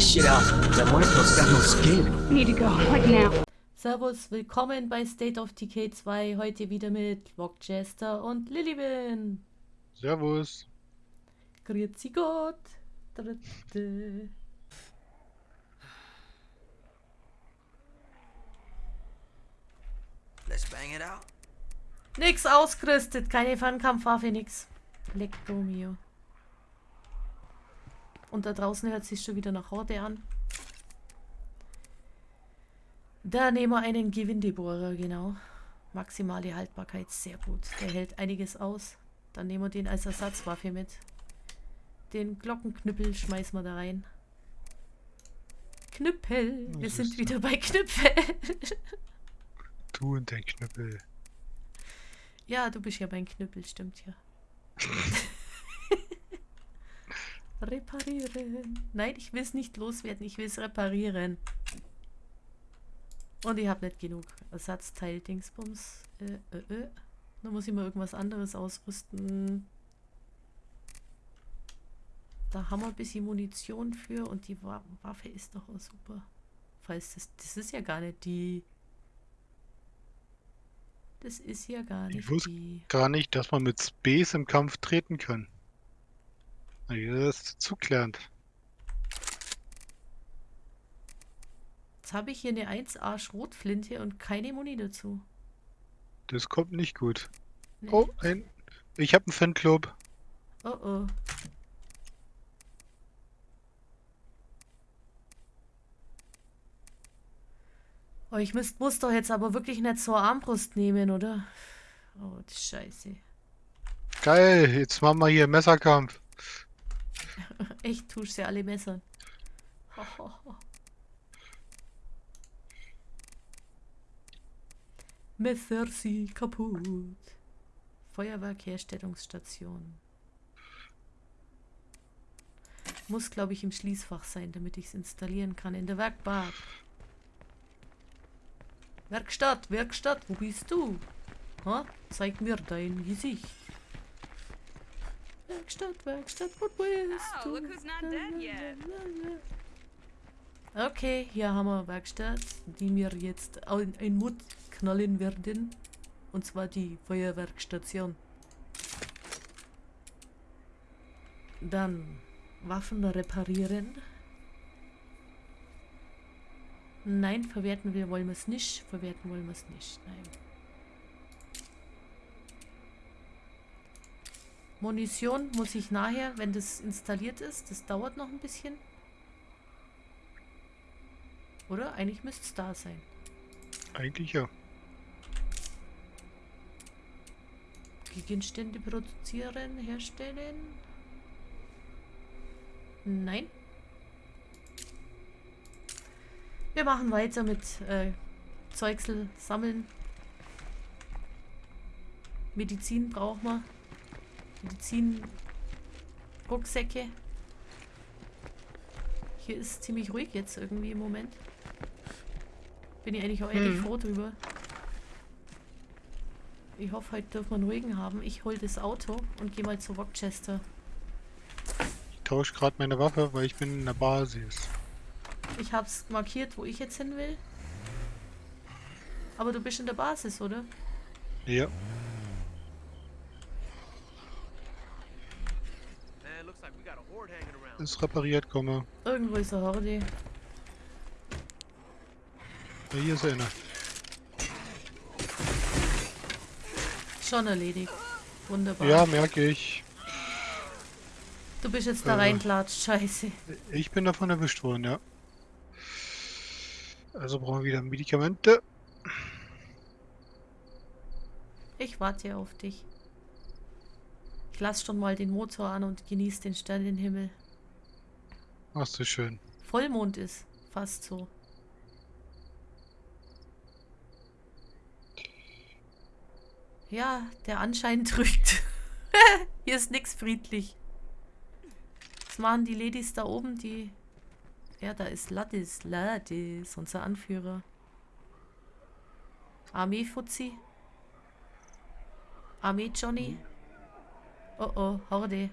this shit out. That muerto's got no skin. Need to go, like now. Servus, willkommen bei State of Decay 2. Heute wieder mit Rockchester und Lilibin. Servus. Grüezi Gott. Dritte. Let's bang it out. Nix ausgerüstet, keine Fernkampfwaffe, nix. Lecto mio. Und da draußen hört sich schon wieder nach Horde an. Da nehmen wir einen Gewindebohrer, genau. Maximale Haltbarkeit, sehr gut. Der hält einiges aus. Dann nehmen wir den als Ersatzwaffe mit. Den Glockenknüppel schmeißen wir da rein. Knüppel! Wir Das sind wieder bei Knüppel. Du und dein Knüppel. Ja, du bist ja mein Knüppel, stimmt ja. reparieren. Nein, ich will es nicht loswerden, ich will es reparieren. Und ich habe nicht genug Ersatzteil Dingsbums. Äh, äh, äh. Da muss ich mal irgendwas anderes ausrüsten. Da haben wir ein bisschen Munition für und die Wa Waffe ist doch auch super. Falls das, das ist ja gar nicht die. Das ist ja gar Ich nicht wusste die. gar nicht, dass man mit Space im Kampf treten kann. Na, Das ist zugelernt. Jetzt habe ich hier eine 1A Schrotflinte und keine Muni dazu. Das kommt nicht gut. Nee. Oh, ein. Ich habe einen Fanclub. Oh oh. Oh, ich müsst, muss doch jetzt aber wirklich nicht zur Armbrust nehmen, oder? Oh, die Scheiße. Geil, jetzt machen wir hier Messerkampf. Echt, tust sie alle messern. Messer sie kaputt. Feuerwerkherstellungsstation. Muss, glaube ich, im Schließfach sein, damit ich es installieren kann. In der Werkbank. Werkstatt, Werkstatt, wo bist du? Ha? Zeig mir dein Gesicht. Werkstatt, Werkstatt, wo bist Oh, du? yet. Okay, hier haben wir Werkstatt, die mir jetzt ein Mut knallen werden. Und zwar die Feuerwerkstation. Dann Waffen reparieren. Nein, verwerten wir wollen wir es nicht. Verwerten wollen wir es nicht. Nein. Munition muss ich nachher, wenn das installiert ist. Das dauert noch ein bisschen. Oder? Eigentlich müsste es da sein. Eigentlich ja. Gegenstände produzieren, herstellen. Nein. Wir machen weiter mit äh, Zeugsel sammeln. Medizin brauchen wir. Medizin Rucksäcke. Hier ist ziemlich ruhig jetzt irgendwie im Moment. Bin ich eigentlich auch ehrlich Hm. froh drüber. Ich hoffe, heute dürfen wir einen ruhigen haben. Ich hol das Auto und gehe mal zu Rochester. Ich tausche gerade meine Waffe, weil ich bin in der Basis. Ich hab's markiert, wo ich jetzt hin will. Aber du bist in der Basis, oder? Ja. Ist repariert, komme. Irgendwo ist eine Horde. Ja, hier ist einer. Schon erledigt. Wunderbar. Ja, merke ich. Du bist jetzt da Äh. reinklatscht. Scheiße. Ich bin davon erwischt worden, ja. Also brauchen wir wieder Medikamente. Ich warte auf dich. Ich lass schon mal den Motor an und genieß den Sternenhimmel. Machst du schön. Vollmond ist. Fast so. Ja, der Anschein trügt. Hier ist nix friedlich. Was machen die Ladies da oben, die... Ja, da ist Ladis, Ladis, unser Anführer. Armee-Fuzzi. Armee-Johnny. Oh oh, Horde.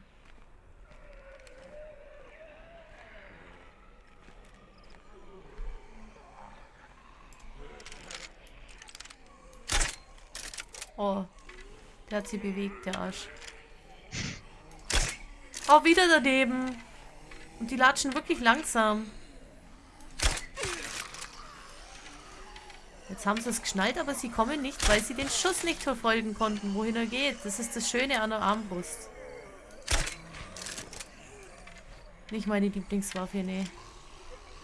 Oh, der hat sie bewegt, der Arsch. Oh, wieder daneben. Und die latschen wirklich langsam. Jetzt haben sie es geschnallt, aber sie kommen nicht, weil sie den Schuss nicht verfolgen konnten, wohin er geht. Das ist das Schöne an der Armbrust. Nicht meine Lieblingswaffe, nee.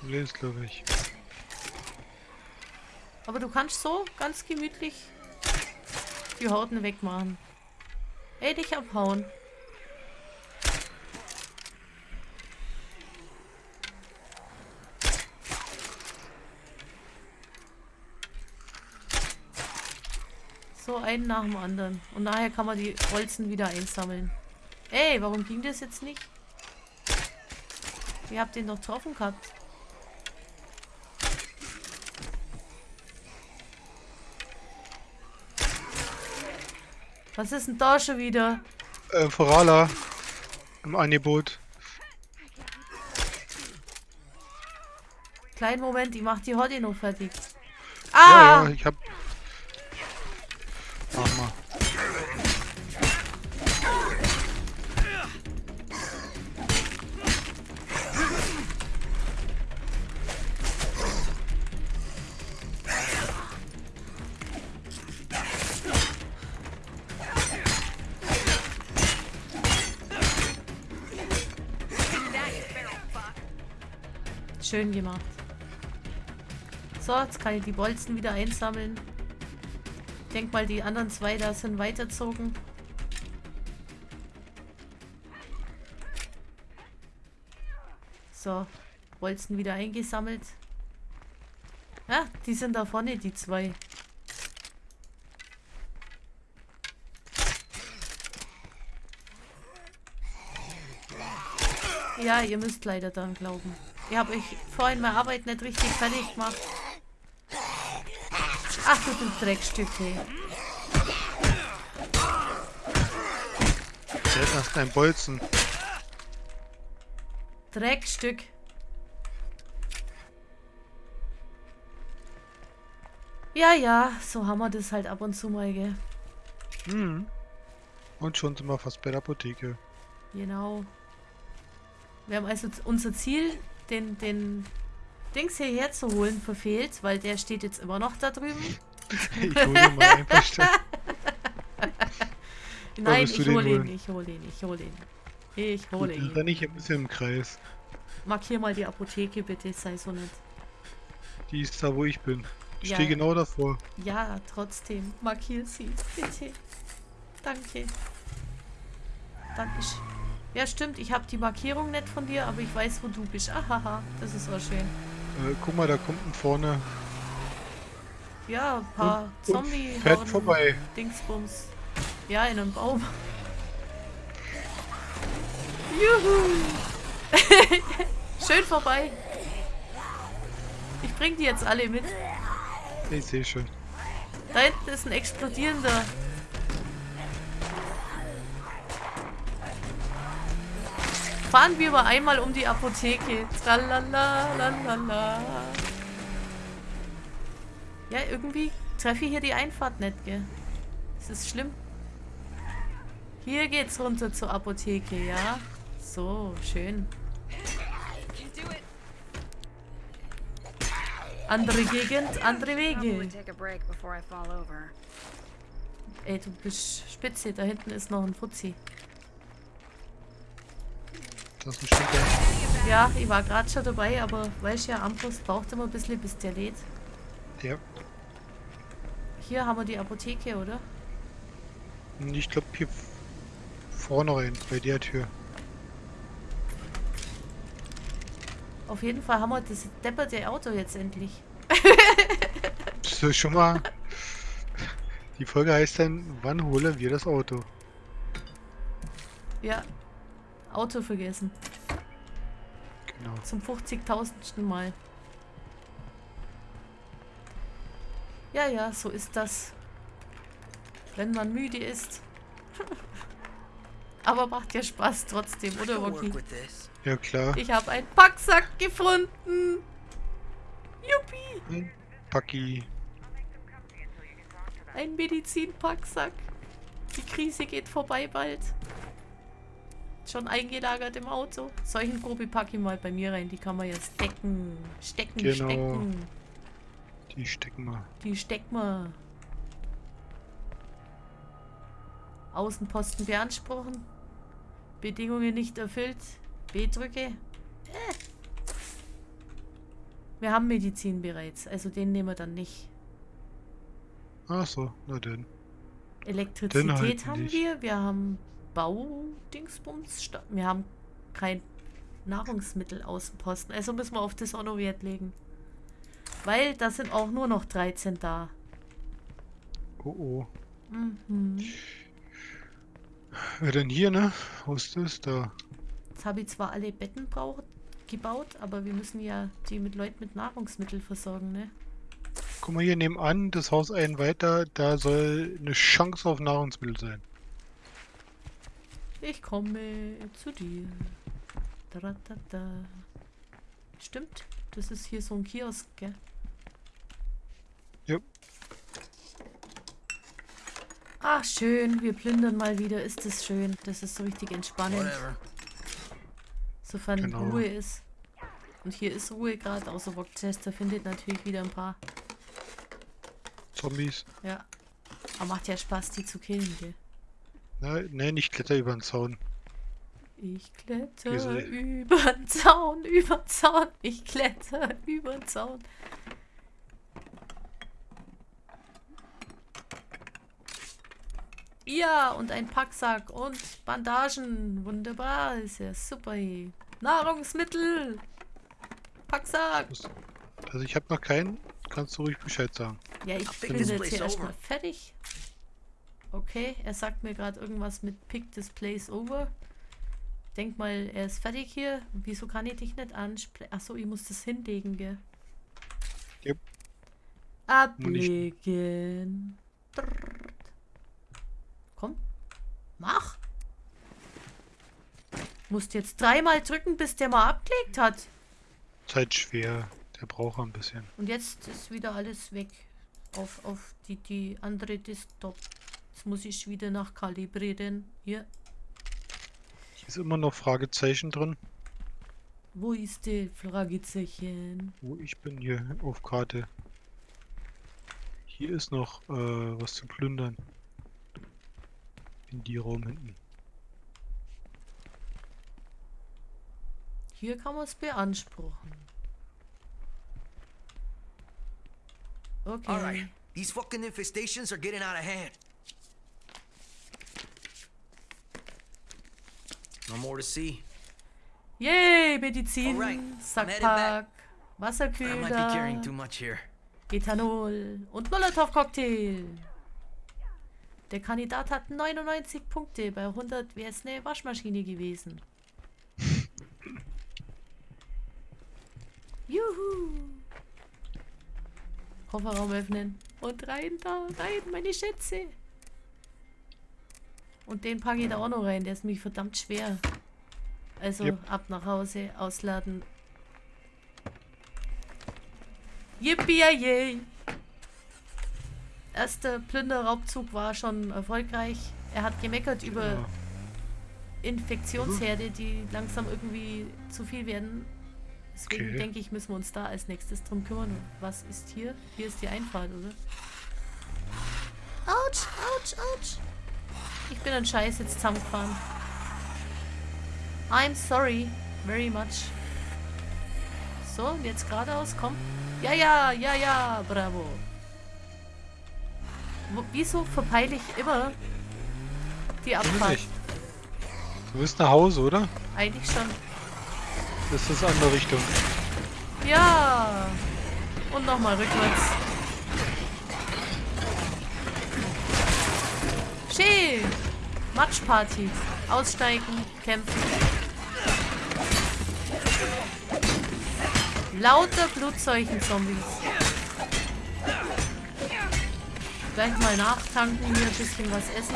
Nee, ist glaube ich. Aber du kannst so ganz gemütlich die Horten wegmachen. Ey, dich abhauen. So, einen nach dem anderen. Und nachher kann man die Bolzen wieder einsammeln. Ey, warum ging das jetzt nicht? Ihr habt den doch getroffen gehabt. Was ist denn da schon wieder? Äh, Forala. Im Angebot. Kleinen Moment, ich mach die Horde noch fertig. Ja, Ah! ja, ich hab. Schön gemacht. So, jetzt kann ich die Bolzen wieder einsammeln. Ich denke mal, die anderen zwei da sind weiterzogen. So, Bolzen wieder eingesammelt. Ja, die sind da vorne, die zwei. Ja, ihr müsst leider dran glauben. Ihr habt euch vorhin meine Arbeit nicht richtig fertig gemacht. Ach du, du Dreckstücke. Der erst ein Bolzen. Dreckstück. Ja, ja, so haben wir das halt ab und zu mal, gell? Hm. Und schon sind wir fast bei der Apotheke. Genau. Wir haben also unser Ziel, den, den Dings hierher zu holen, verfehlt, weil der steht jetzt immer noch da drüben. Ich hole ihn mal einfach schnell. Nein, ich hole ihn, ich hole ihn, ich hole ihn. Ich hole Dann ihn. renne ich ein bisschen im Kreis. Markier mal die Apotheke bitte, sei so nett. Die ist da, wo ich bin. Ich Ja. stehe genau davor. Ja, trotzdem. Markier sie, bitte. Danke. Dankeschön. Ja, stimmt, ich habe die Markierung nicht von dir, aber ich weiß, wo du bist. Ahaha, das ist auch schön. Äh, guck mal, da kommt ein vorne. Ja, ein paar Und zombie fährt vorbei. Dingsbums. Ja, in einem Baum. Juhu! Schön vorbei. Ich bring die jetzt alle mit. Ich sehe schon. Da hinten ist ein explodierender. Fahren wir mal einmal um die Apotheke. Tralala, lalala. Ja, irgendwie treffe ich hier die Einfahrt nicht, gell? Das ist schlimm. Hier geht's runter zur Apotheke, ja? So, schön. Andere Gegend, andere Wege. Ey, du bist spitze. Da hinten ist noch ein Fuzzi. Das ist ein Schinker. Ja, ich war gerade schon dabei, aber weißt ja, Armbrust braucht immer ein bisschen, bis der lädt. Ja. Hier haben wir die Apotheke, oder? Ich glaube hier vorne rein, bei der Tür. Auf jeden Fall haben wir das depperte Auto jetzt endlich. So, schon mal. Die Folge heißt dann, wann holen wir das Auto? Ja. Auto vergessen. Genau. Zum 50.000. Mal. Ja, ja, so ist das. Wenn man müde ist. Aber macht ja Spaß trotzdem, oder Rocky? Ja klar. Ich habe einen Packsack gefunden. Juppie. Hm, Paki. Ein Medizinpacksack. Die Krise geht vorbei bald. Schon eingelagert im Auto. Solchen Probe packe ich mal bei mir rein. Die kann man ja stecken. Stecken, Genau. stecken. Die stecken wir. Die stecken wir. Außenposten beanspruchen. Bedingungen nicht erfüllt. B drücke. Äh. Wir haben Medizin bereits, also den nehmen wir dann nicht. Ach so, na denn. Elektrizität Den haben nicht. wir, wir haben Baudingsbums, wir haben kein Nahrungsmittelaußenposten. Also müssen wir auf das auch noch Wert legen. Weil da sind auch nur noch 13 da. Oh oh. Mhm. Wer denn hier, ne? Wo ist das? Da. Jetzt habe ich zwar alle Betten gebaut, aber wir müssen ja die mit Leuten mit Nahrungsmitteln versorgen, ne? Guck mal hier nebenan, das Haus ein weiter, da soll eine Chance auf Nahrungsmittel sein. Ich komme zu dir. Taratata. Stimmt, das ist hier so ein Kiosk, gell? Ja. Ach, schön, wir plündern mal wieder. Ist das schön. Das ist so richtig entspannend, Whatever. sofern Genau. Ruhe ist. Und hier ist Ruhe gerade, außer Rochester findet natürlich wieder ein paar. Zombies. Ja. Aber macht ja Spaß, die zu killen, gell? Na, ne, nicht kletter über den Zaun. Ich kletter Diese- über den Zaun, über den Zaun. Ich kletter über den Zaun. Ja, und ein Packsack und Bandagen. Wunderbar, ist ja super. hier. Nahrungsmittel. Packsack. Also ich habe noch keinen, kannst du ruhig Bescheid sagen. Ja, ich bin jetzt hier erstmal fertig. Okay, er sagt mir gerade irgendwas mit Pick this place over. Denk mal, er ist fertig hier. Wieso kann ich dich nicht ansprechen? Achso, ich muss das hinlegen, gell? Yep. Ablegen. Komm, mach. Musst jetzt dreimal drücken, bis der mal abgelegt hat. Halt schwer. Der braucht ein bisschen. Und jetzt ist wieder alles weg. Auf, auf die, die andere Desktop. Jetzt muss ich wieder nachkalibrieren. Hier. Hier ist immer noch Fragezeichen drin. Wo ist die Fragezeichen? Wo ich bin hier auf Karte. Hier ist noch äh, was zu plündern. In die Raum hinten. Hier kann man es beanspruchen. Okay. Alright. These fucking infestations are getting out of hand. No more to see. Yay, Medizin, Alright, Sackpack, Wasserkühler. Ethanol und Molotow-Cocktail. Der Kandidat hat 99 Punkte, bei 100 wäre es eine Waschmaschine gewesen. Juhu! Kofferraum öffnen. Und rein da, rein, meine Schätze. Und den packe ich da auch noch rein, der ist nämlich verdammt schwer. Also Yep. ab nach Hause, ausladen. Yippie! Erster Plünderraubzug war schon erfolgreich. Er hat gemeckert über Ja. Infektionsherde, die langsam irgendwie zu viel werden. Deswegen Okay. denke ich, müssen wir uns da als nächstes drum kümmern. Was ist hier? Hier ist die Einfahrt, oder? Autsch, autsch, autsch. Ich bin ein Scheiß jetzt zusammengefahren. I'm sorry. Very much. So, jetzt geradeaus, komm. Ja, ja, ja, ja, bravo. Wo, wieso verpeile ich immer die Abfahrt? Du bist nach Hause, oder? Eigentlich schon. Das ist andere Richtung. Ja. Und nochmal rückwärts. Matschparty. Aussteigen, kämpfen. Lauter Blutseuchen-Zombies. Gleich mal nachtanken, hier ein bisschen was essen.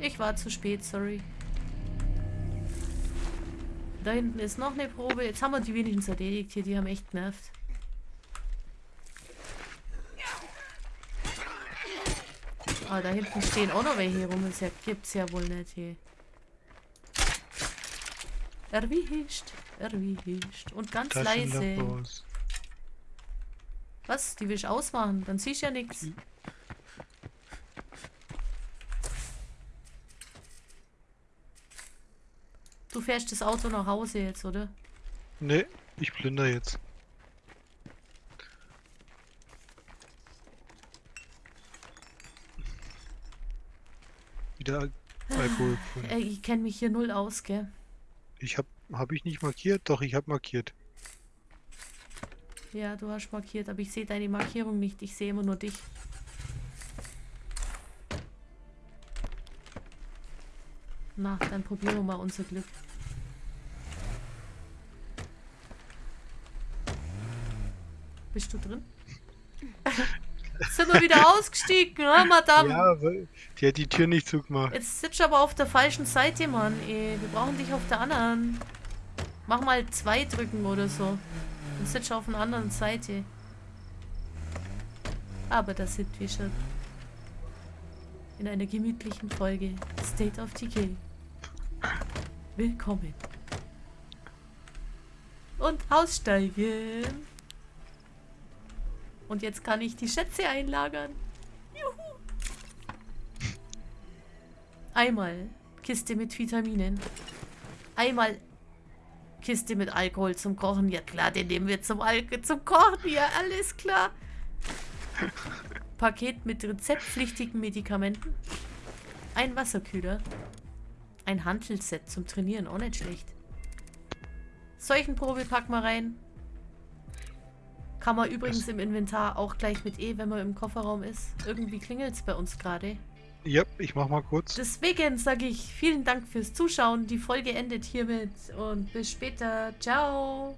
Ich war zu spät, sorry. Da hinten ist noch eine Probe. Jetzt haben wir die wenigstens erledigt hier. Die haben echt genervt. Ah, da hinten stehen auch noch welche rum. Das gibt's ja wohl nicht hier. Erwischt, erwischt. Und ganz leise. Was? Die will ich ausmachen? Dann siehst du ja nichts. Du fährst das Auto nach Hause jetzt, oder? Ne, ich plünder jetzt. Wieder Al Alkohol gefunden. Ey, ich kenne mich hier null aus, gell? Ich hab, hab ich nicht markiert? Doch, ich hab markiert. Ja, du hast markiert, aber ich sehe deine Markierung nicht. Ich sehe immer nur dich. Na, dann probieren wir mal unser Glück. Bist du drin? Sind wir wieder ausgestiegen, ne, Madame? Ja, die hat die Tür nicht zugemacht. Jetzt sitzt aber auf der falschen Seite, Mann. Ey, wir brauchen dich auf der anderen. Mach mal zwei drücken oder so. Dann sitzt auf der anderen Seite. Aber da sind wir schon. In einer gemütlichen Folge State of Decay. Willkommen. Und aussteigen. Und jetzt kann ich die Schätze einlagern. Juhu. Einmal Kiste mit Vitaminen. Einmal Kiste mit Alkohol zum Kochen. Ja klar, den nehmen wir zum, Al zum Kochen. Ja, alles klar. Paket mit rezeptpflichtigen Medikamenten. Ein Wasserkühler. Ein Hantelset zum Trainieren, auch nicht schlecht. Seuchenprobe packen wir rein. Kann man übrigens im Inventar auch gleich mit E, wenn man im Kofferraum ist. Irgendwie klingelt es bei uns gerade. Ja, ich mach mal kurz. Deswegen sage ich vielen Dank fürs Zuschauen. Die Folge endet hiermit und bis später. Ciao.